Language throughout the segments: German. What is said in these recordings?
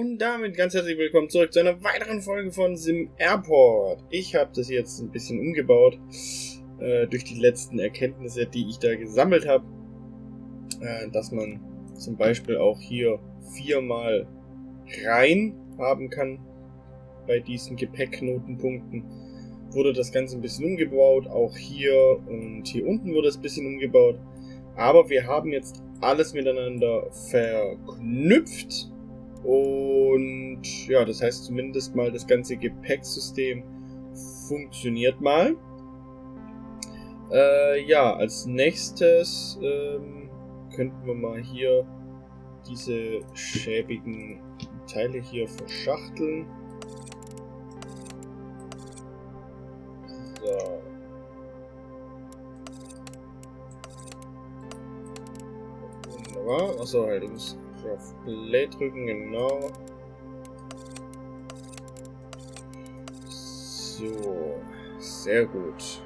Und damit ganz herzlich willkommen zurück zu einer weiteren Folge von Sim Airport. Ich habe das jetzt ein bisschen umgebaut äh, durch die letzten Erkenntnisse, die ich da gesammelt habe, äh, dass man zum Beispiel auch hier viermal rein haben kann bei diesen Gepäckknotenpunkten. Wurde das Ganze ein bisschen umgebaut, auch hier und hier unten wurde es ein bisschen umgebaut. Aber wir haben jetzt alles miteinander verknüpft und ja, das heißt zumindest mal das ganze Gepäcksystem funktioniert mal. Äh, ja, als nächstes ähm, könnten wir mal hier diese schäbigen Teile hier verschachteln. So. Wunderbar. Achso, muss auf Play drücken, genau. So, sehr gut.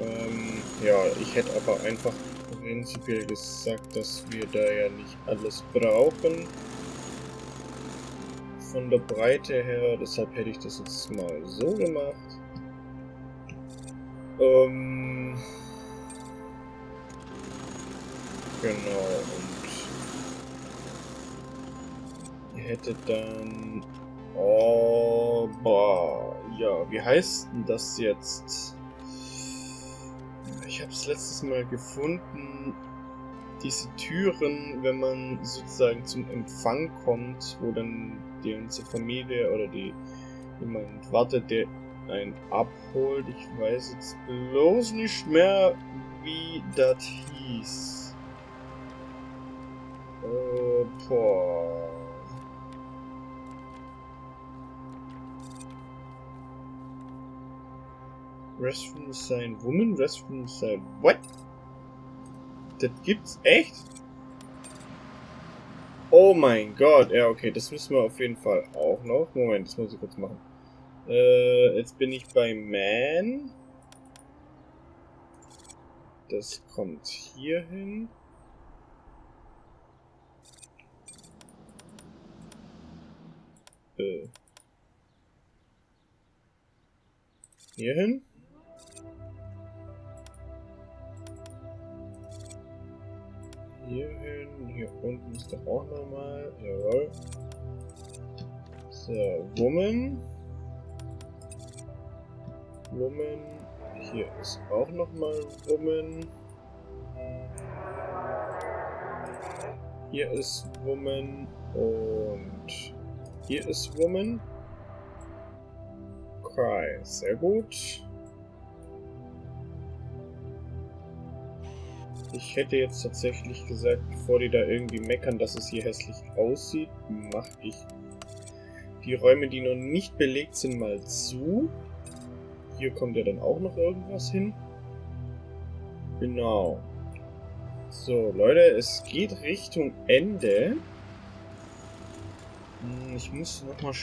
Ähm, ja, ich hätte aber einfach prinzipiell gesagt, dass wir da ja nicht alles brauchen. Von der Breite her, deshalb hätte ich das jetzt mal so gemacht. Ähm, genau, und ihr hättet dann... Oh, boah, ja, wie heißt denn das jetzt? Ich habe es letztes Mal gefunden, diese Türen, wenn man sozusagen zum Empfang kommt, wo dann die ganze Familie oder die jemand wartet, der einen abholt. Ich weiß jetzt bloß nicht mehr, wie das hieß. Äh, boah. Restroom sein Woman, Restroom sein What? Das gibt's echt? Oh mein Gott, ja okay, das müssen wir auf jeden Fall auch noch. Moment, das muss ich kurz machen. Äh, jetzt bin ich bei Man. Das kommt hier hin. Äh. Hier hin. Hier hin. Hier unten ist doch auch nochmal. Jawohl. So, Woman. Woman. Hier ist auch nochmal Woman. Hier ist Woman und hier ist Woman. Cry, sehr gut. Ich hätte jetzt tatsächlich gesagt, bevor die da irgendwie meckern, dass es hier hässlich aussieht, mache ich die Räume, die noch nicht belegt sind, mal zu. Hier kommt ja dann auch noch irgendwas hin. Genau. So, Leute, es geht Richtung Ende. Hm, ich muss nochmal...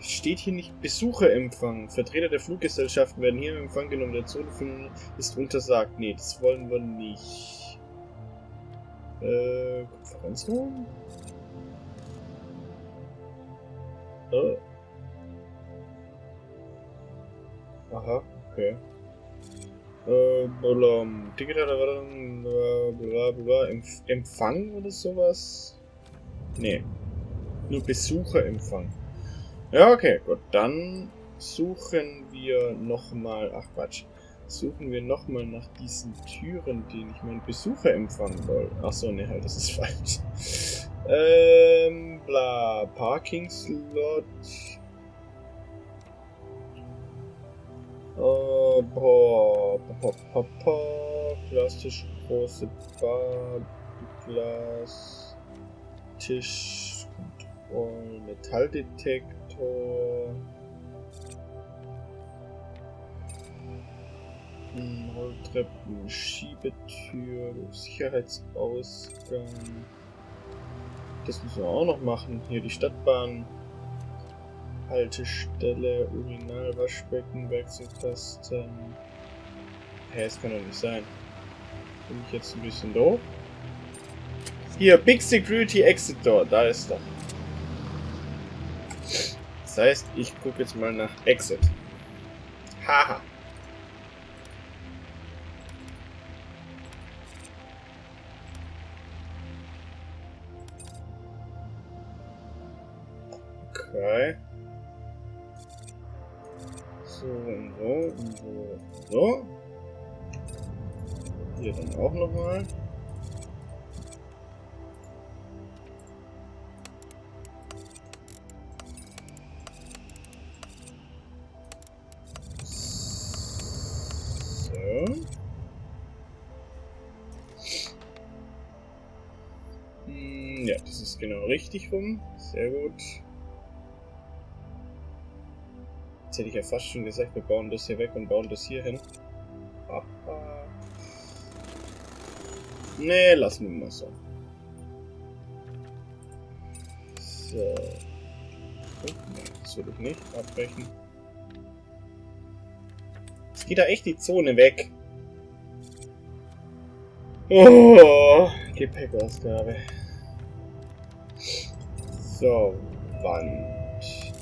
Steht hier nicht Besucher empfangen. Vertreter der Fluggesellschaften werden hier im Empfang genommen. Der Zonen ist untersagt. Nee, das wollen wir nicht. Äh, Konferenzraum? Äh. Aha, okay. Äh, blum, Ticket bla bla Empf Empfang oder sowas? Nee. Nur Besucherempfang. Ja, okay, gut. Dann suchen wir nochmal. Ach Quatsch. Suchen wir nochmal nach diesen Türen, denen ich meinen Besucher empfangen will. Achso, ne, halt, das ist falsch. ähm, bla. Parking Slot. Oh, boah, boah, boah, boah, Glastisch, große Bar, Glas, Tisch, Kontroll, Metalldetektor, Rolltreppen, Schiebetür, Sicherheitsausgang. Das müssen wir auch noch machen. Hier die Stadtbahn. Haltestelle, Urinalwaschbecken, Wechselkasten. Hä, das kann doch nicht sein. Bin ich jetzt ein bisschen doof? Hier, Big Security Exit Door, da ist er. Das heißt, ich gucke jetzt mal nach Exit. Haha. Genau richtig rum. Sehr gut. Jetzt hätte ich ja fast schon gesagt, wir bauen das hier weg und bauen das hier hin. Haha. Nee, lassen wir mal so. So. Das will ich nicht abbrechen. Jetzt geht da echt die Zone weg. Oh, Gepäckausgabe. So, Wand.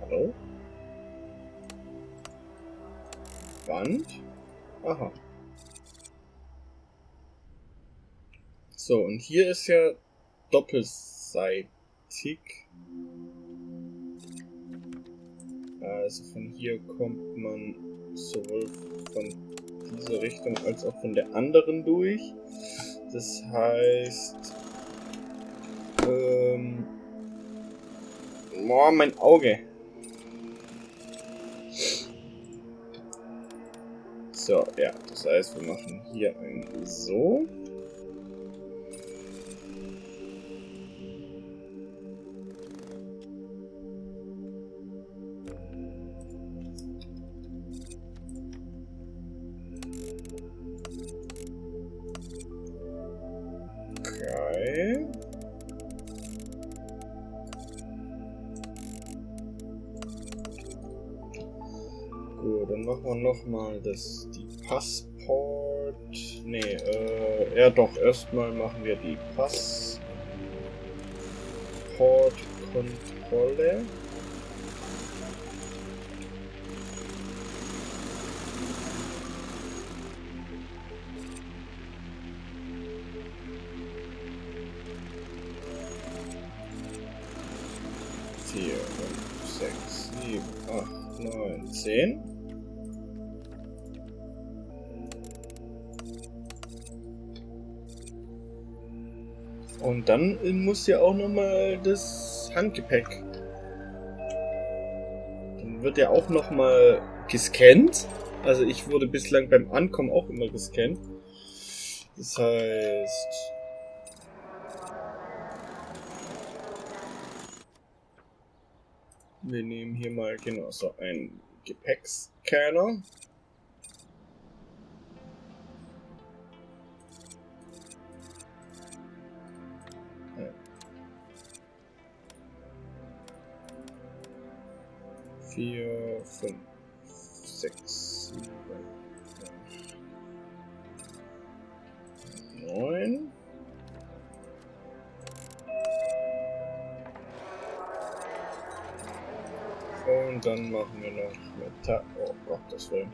Hallo? Wand? Aha. So, und hier ist ja doppelseitig. Also von hier kommt man sowohl von dieser Richtung als auch von der anderen durch. Das heißt... Boah, mein Auge. So, ja, das heißt, wir machen hier ein so. Machen wir nochmal das die Passport. Nee, äh, ja doch, erstmal machen wir die Passportkontrolle. Und dann muss ja auch nochmal das Handgepäck. Dann wird ja auch nochmal gescannt. Also ich wurde bislang beim Ankommen auch immer gescannt. Das heißt... Wir nehmen hier mal genau so einen Gepäckscanner. Fünf, sechs, sieben, acht, neun. Und dann machen wir noch Metall. Oh Gott, das will.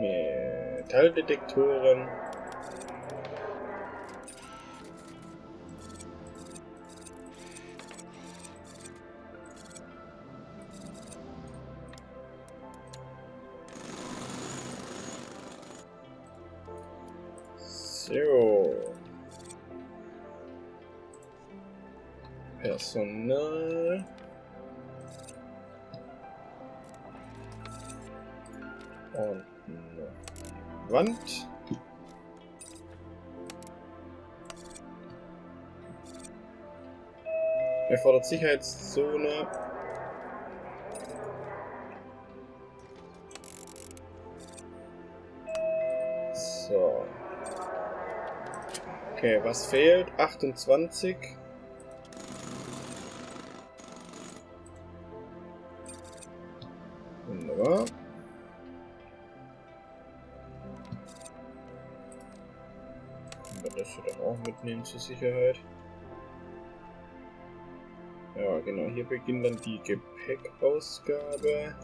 Metalldetektoren. Und eine Wand. Erfordert Sicherheitszone. So. Okay, was fehlt? 28. Mitnehmen zur Sicherheit. Ja, genau. Hier beginnt dann die Gepäckausgabe.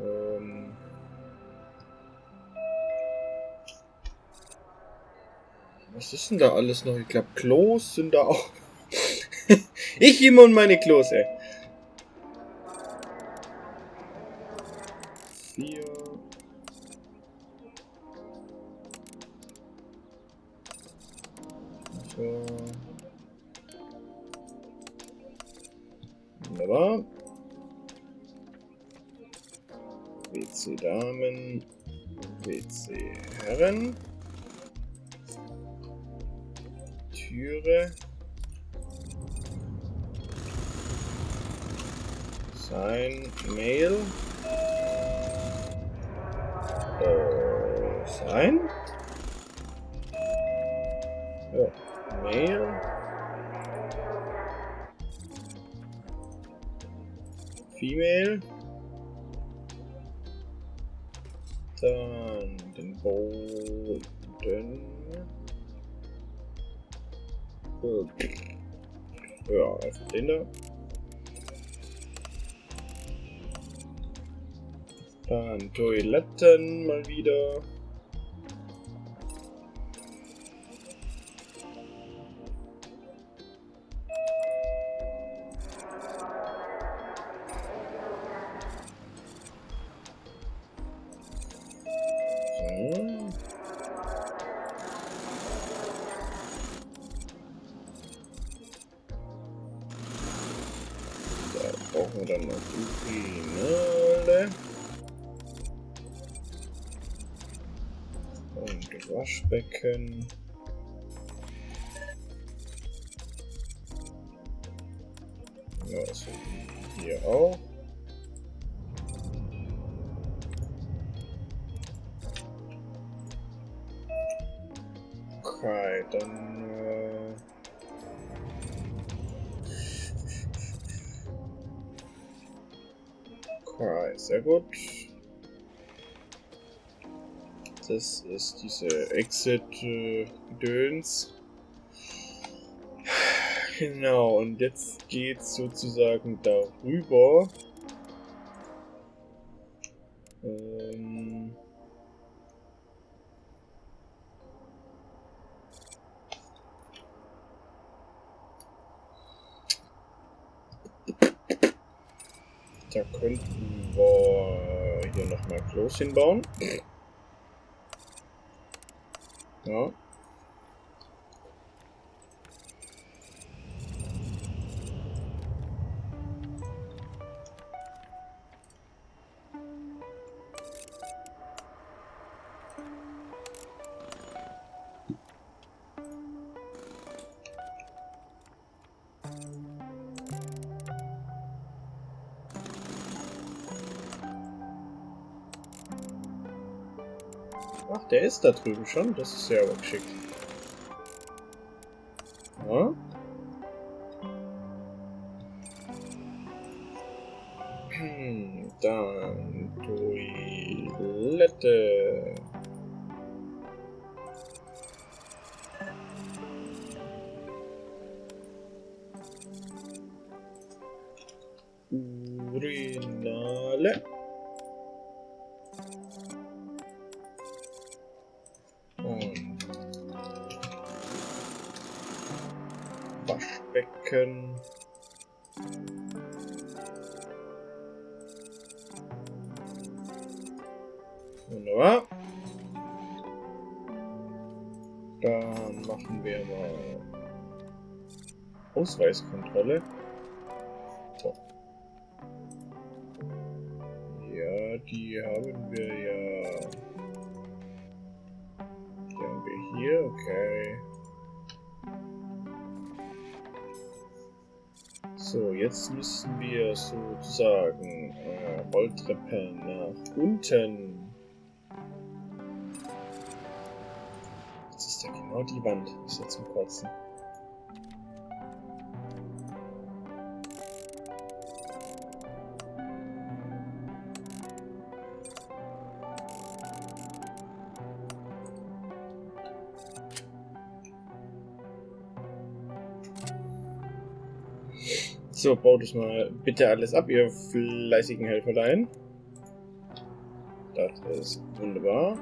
Ähm Was ist denn da alles noch? Ich glaube, Klos sind da auch. ich immer und meine Klos, ey. Türe. Sein Mail. Äh, sein? Ja, Mail. Female. Dann den Boden. Ja, einfach den da. Dann Toiletten mal wieder. Brauchen wir dann noch Urinale. Und Waschbecken. Ja, so hier auch. Okay, dann äh Sehr gut. Das ist diese Exit-Gedöns. Genau, und jetzt geht's sozusagen darüber. Klos hinbauen. Ja. Ist da drüben schon. Das ist ja aber geschickt. Ja. Hm, dann Toilette. Urinale. Waschbecken. Wunderbar. Dann machen wir mal Ausweiskontrolle. So. Ja, die haben wir ja. Die haben wir hier, okay. So, jetzt müssen wir sozusagen äh, Rolltreppe nach unten. Jetzt ist ja genau die Wand. Ist ja zum Kotzen. So, baut es mal bitte alles ab, ihr fleißigen Helferlein. Das ist wunderbar.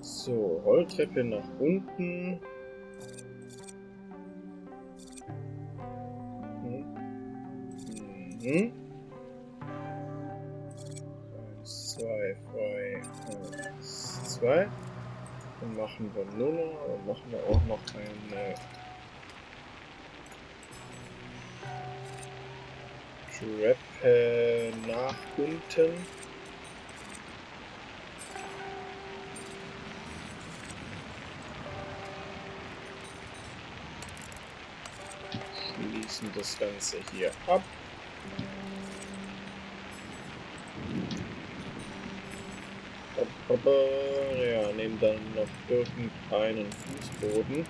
So, Rolltreppe nach unten. Mhm. Eins, zwei, drei, eins, zwei. Dann machen wir nur noch, machen wir auch noch eine Treppe nach unten. Schließen das Ganze hier ab. Ja, nehmen dann noch irgendeinen Fußboden.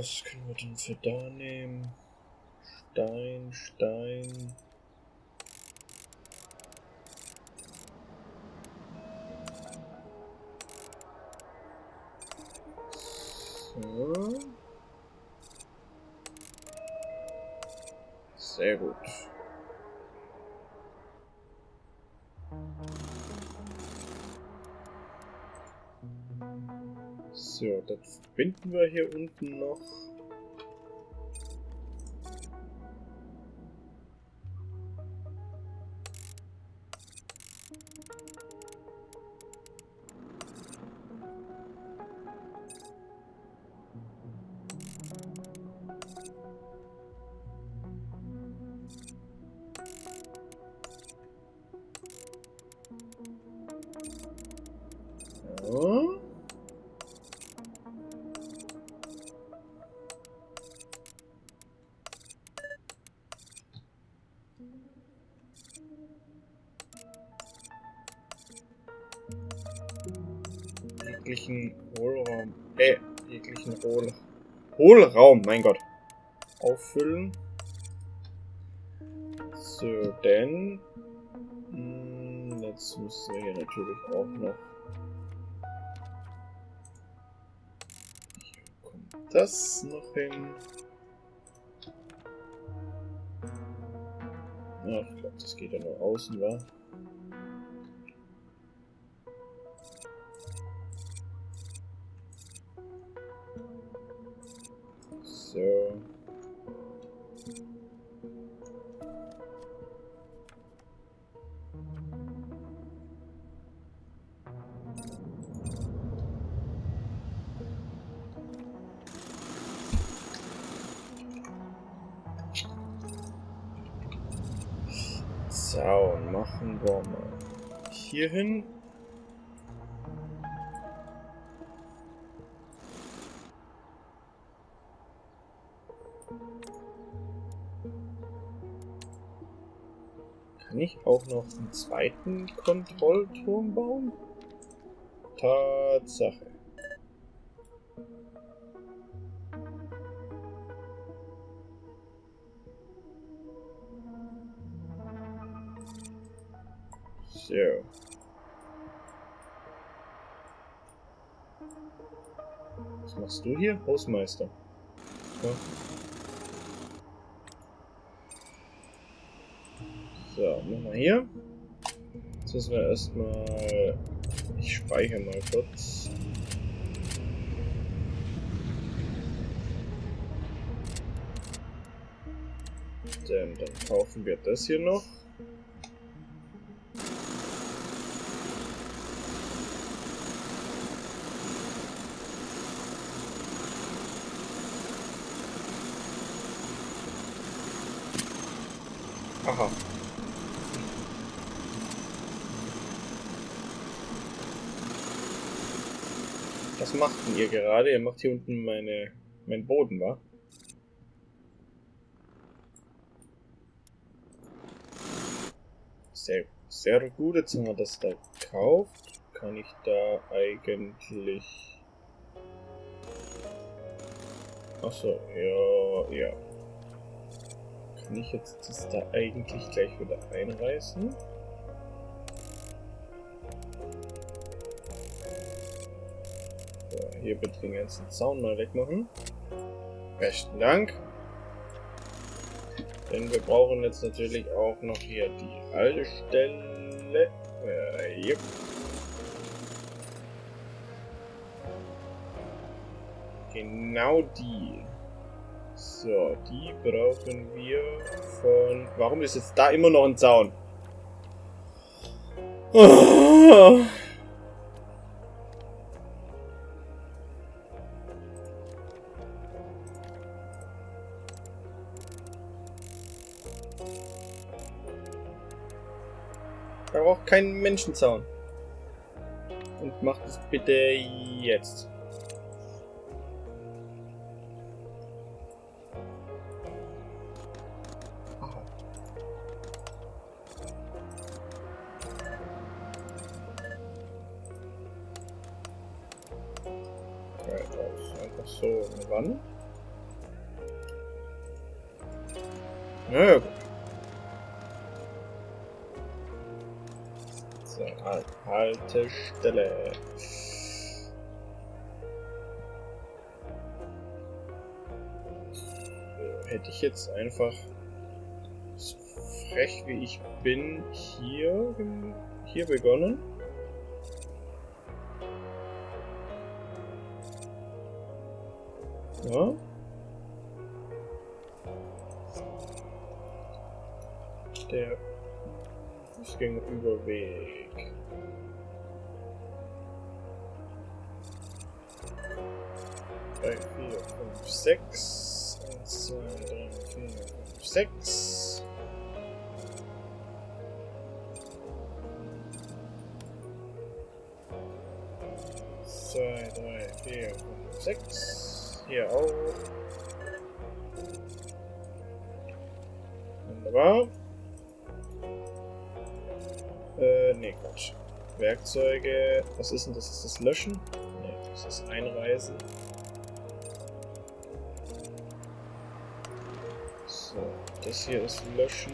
Was können wir denn für da nehmen? Stein, Stein. So. Sehr gut. So, das verbinden wir hier unten noch. Jeglichen Hohlraum, äh, jeglichen Hohl, Hohlraum, mein Gott, auffüllen. So, denn mh, hm, jetzt müssen wir hier natürlich auch noch das noch hin. Ja, ich glaube, das geht ja nur außen, wa? Zaun machen wir hier hin. Kann ich auch noch einen zweiten Kontrollturm bauen? Tatsache. So. Was machst du hier? Hausmeister. Ja. So, wir hier. Jetzt müssen wir erstmal. Ich speichere mal kurz. Denn dann kaufen wir das hier noch. Aha. Was macht denn ihr gerade? Ihr macht hier unten meine, meinen Boden, wa? Sehr, sehr gut, jetzt haben wir das da gekauft. Kann ich da eigentlich... Achso, ja, ja kann ich jetzt das da eigentlich gleich wieder einreißen. So, hier bitte den ganzen Zaun mal wegmachen. Besten Dank. Denn wir brauchen jetzt natürlich auch noch hier die Haltestelle. Äh, yep. Genau die. So, die brauchen wir von... Warum ist jetzt da immer noch ein Zaun? Oh. Da braucht keinen Menschenzaun. Und macht es bitte jetzt. Haltestelle. So, hätte ich jetzt einfach so frech wie ich bin hier, hier begonnen. Ja. Der Fußgängerüberweg. 6. 1, 2, 3, 4, 5, 6. Zwei, drei, vier, fünf, sechs. Hier auch. Wunderbar. Äh, nee, Quatsch. Werkzeuge. Was ist denn das? Ist das Löschen? Nee, das ist Einreisen. Das hier ist Löschen.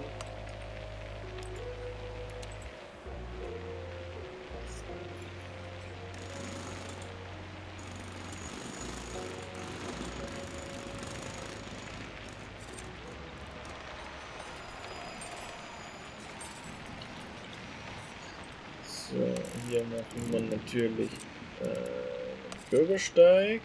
So, hier machen wir natürlich äh, Bürgersteig.